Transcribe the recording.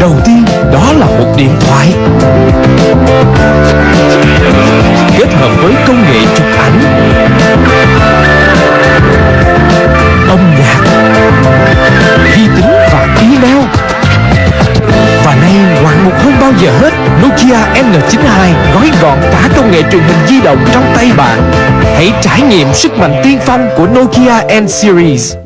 Đầu tiên, đó là một điện thoại. Kết hợp với công nghệ chụp ảnh. Âm nhạc. Vi tính và email Và nay, ngoạn mục hơn bao giờ hết, Nokia N92 gói gọn cả công nghệ truyền hình di động trong tay bạn. Hãy trải nghiệm sức mạnh tiên phong của Nokia N-Series